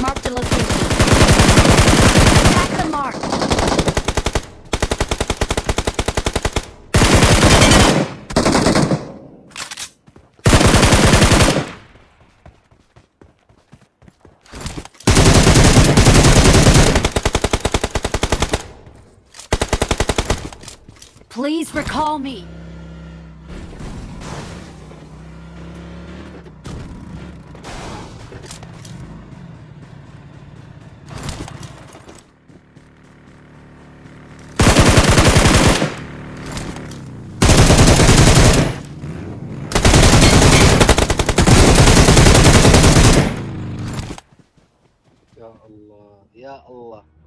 Mark the location. Attack the mark. Please recall me. الله يا الله.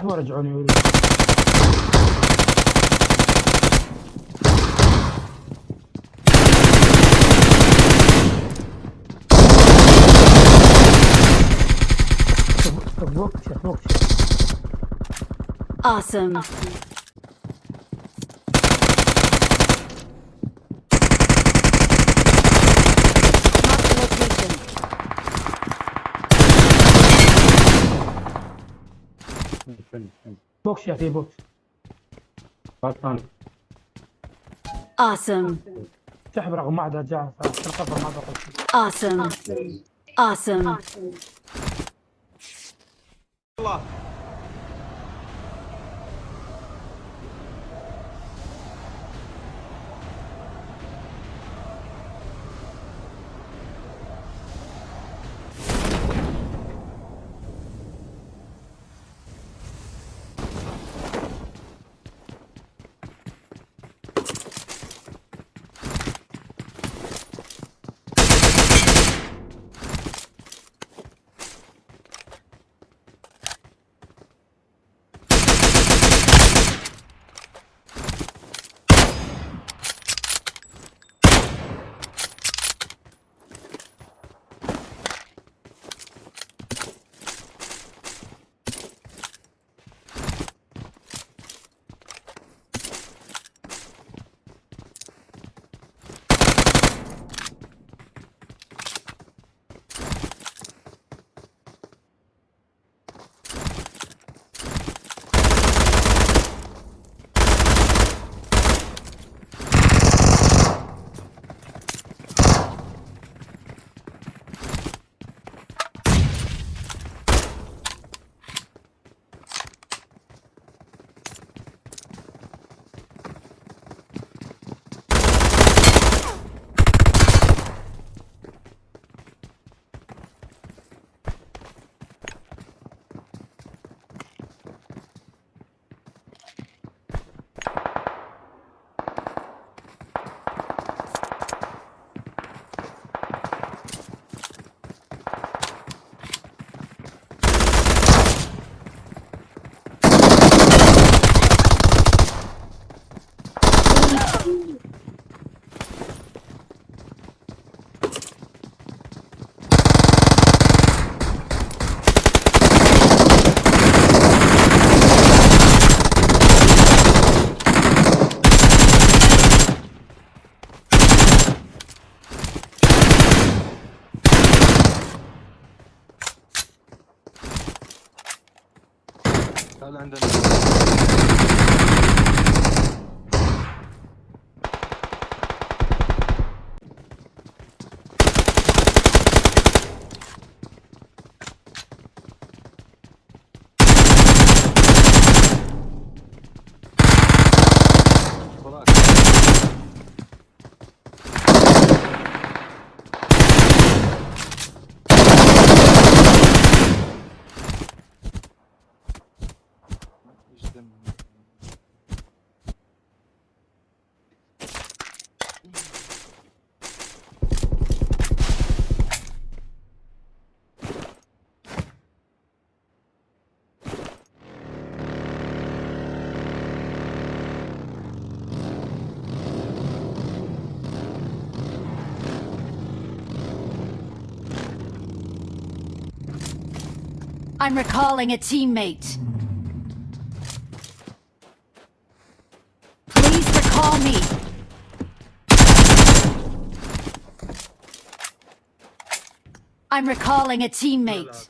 ارتاح ورجعوني وريني Awesome. awesome. بوكس يا في بوكس Awesome. سحب رقم واحد رجع القفر ما ضغط Awesome. Awesome. لا عندنا. I'm recalling a teammate. Please recall me. I'm recalling a teammate.